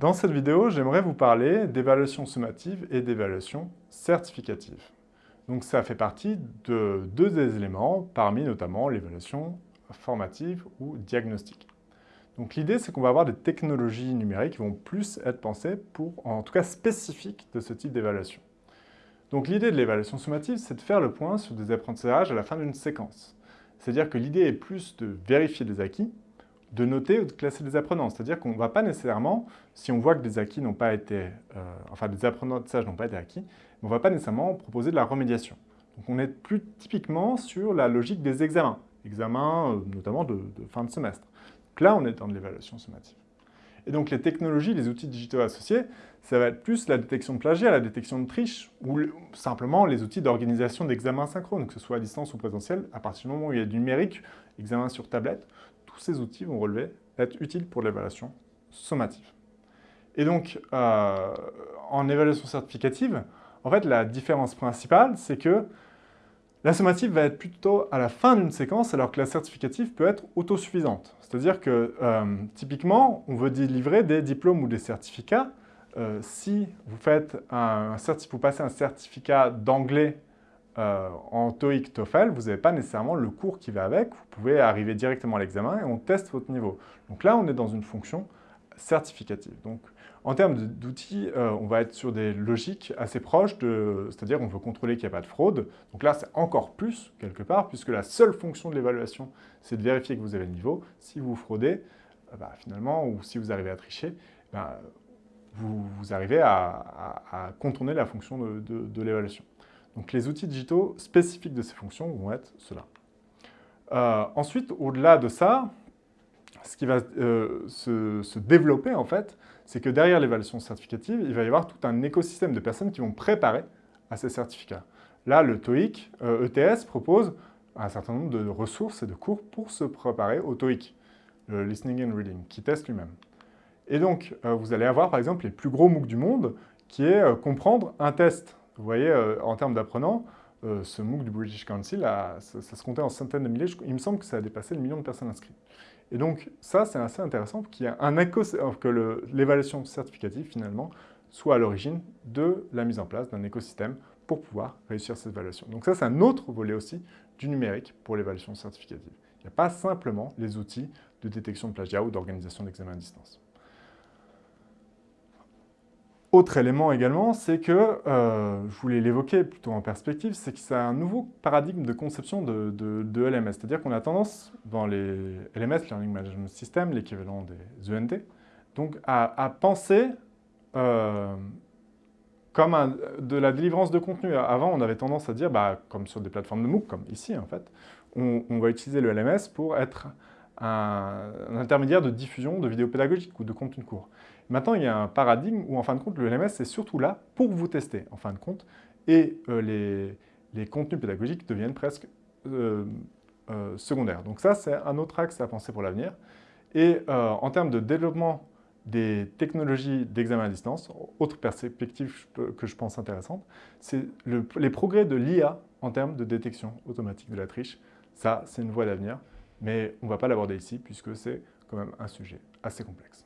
Dans cette vidéo, j'aimerais vous parler d'évaluation sommative et d'évaluation certificative. Donc ça fait partie de deux des éléments, parmi notamment l'évaluation formative ou diagnostique. Donc l'idée, c'est qu'on va avoir des technologies numériques qui vont plus être pensées pour, en tout cas spécifiques de ce type d'évaluation. Donc l'idée de l'évaluation sommative, c'est de faire le point sur des apprentissages à la fin d'une séquence. C'est-à-dire que l'idée est plus de vérifier des acquis, de noter ou de classer des apprenants. C'est-à-dire qu'on ne va pas nécessairement, si on voit que des acquis n'ont pas été, euh, enfin des apprentissages n'ont pas été acquis, on ne va pas nécessairement proposer de la remédiation. Donc on est plus typiquement sur la logique des examens, examens euh, notamment de, fin de semestre. Donc là, on est dans de l'évaluation sommative. Et donc les technologies, les outils digitaux associés, ça va être plus la détection de plagiat, la détection de triche, ou simplement les outils d'organisation d'examens synchrones, que ce soit à distance ou présentiel, à partir du moment où il y a du numérique, examen sur tablette, ces outils vont relever être utiles pour l'évaluation sommative. Et donc, euh, en évaluation certificative, en fait, la différence principale, c'est que la sommative va être plutôt à la fin d'une séquence, alors que la certificative peut être autosuffisante. C'est-à-dire que, euh, typiquement, on veut délivrer des diplômes ou des certificats. Euh, si vous, faites un, vous passez un certificat d'anglais euh, en TOEIC, TOEFL, vous n'avez pas nécessairement le cours qui va avec. Vous pouvez arriver directement à l'examen et on teste votre niveau. Donc là, on est dans une fonction certificative. Donc, en termes d'outils, euh, on va être sur des logiques assez proches, c'est-à-dire on veut contrôler qu'il n'y a pas de fraude. Donc là, c'est encore plus, quelque part, puisque la seule fonction de l'évaluation, c'est de vérifier que vous avez le niveau. Si vous fraudez, euh, bah, finalement, ou si vous arrivez à tricher, bah, vous, arrivez à, contourner la fonction de l'évaluation. Donc les outils digitaux spécifiques de ces fonctions vont être ceux-là. Euh, ensuite, au-delà de ça, ce qui va euh, se, développer en fait, c'est que derrière l'évaluation certificative, il va y avoir tout un écosystème de personnes qui vont préparer à ces certificats. Là, le TOEIC, ETS e propose un certain nombre de ressources et de cours pour se préparer au TOEIC, le Listening and Reading, qui teste lui-même. Et donc, euh, vous allez avoir par exemple les plus gros MOOC du monde, qui est comprendre un test vous voyez, euh, en termes d'apprenants, euh, ce MOOC du British Council, ça, se comptait en centaines de milliers. Il me semble que ça a dépassé le million de personnes inscrites. Et donc, ça, c'est assez intéressant qu'il y ait un que l'évaluation certificative, finalement, soit à l'origine de la mise en place d'un écosystème pour pouvoir réussir cette évaluation. Donc ça, c'est un autre volet aussi du numérique pour l'évaluation certificative. Il n'y a pas simplement les outils de détection de plagiat ou d'organisation d'examen à distance. Autre élément également, c'est que, euh, je voulais l'évoquer plutôt en perspective, c'est que c'est un nouveau paradigme de conception de, LMS. C'est-à-dire qu'on a tendance, dans les LMS, Learning Management System, l'équivalent des ENT, donc à, penser euh, comme de la délivrance de contenu. Avant, on avait tendance à dire, bah, comme sur des plateformes de MOOC, comme ici en fait, on va utiliser le LMS pour être un, intermédiaire de diffusion de vidéos pédagogiques ou de contenu court. Maintenant, il y a un paradigme où, en fin de compte, le LMS est surtout là pour vous tester, en fin de compte, et euh, les, contenus pédagogiques deviennent presque euh, euh, secondaires. Donc ça, c'est un autre axe à penser pour l'avenir. Et en termes de développement des technologies d'examen à distance, autre perspective que je pense intéressante, c'est les progrès de l'IA en termes de détection automatique de la triche. Ça, c'est une voie d'avenir mais on ne va pas l'aborder ici puisque c'est quand même un sujet assez complexe.